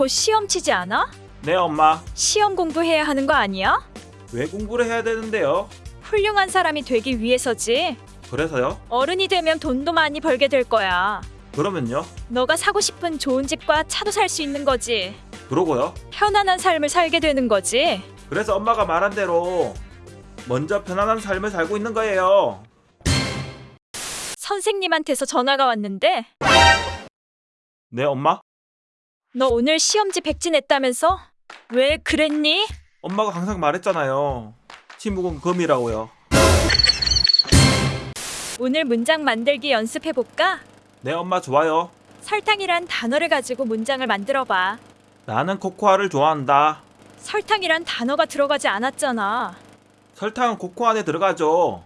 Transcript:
곧 시험 치지 않아? 네 엄마 시험 공부해야 하는 거 아니야? 왜 공부를 해야 되는데요? 훌륭한 사람이 되기 위해서지. 그래서요? 어른이 되면 돈도 많이 벌게 될 거야. 그러면요? 너가 사고 싶은 좋은 집과 차도 살 수 있는 거지. 그러고요? 편안한 삶을 살게 되는 거지. 그래서 엄마가 말한 대로 먼저 편안한 삶을 살고 있는 거예요 선생님한테서 전화가 왔는데 네 엄마? 너 오늘 시험지 백지냈다면서? 왜 그랬니? 엄마가 항상 말했잖아요 친목은 금이라고요 오늘 문장 만들기 연습해 볼까? 네 엄마 좋아요 설탕이란 단어를 가지고 문장을 만들어 봐. 나는 코코아를 좋아한다 설탕이란 단어가 들어가지 않았잖아. 설탕은 코코아 안에 들어가죠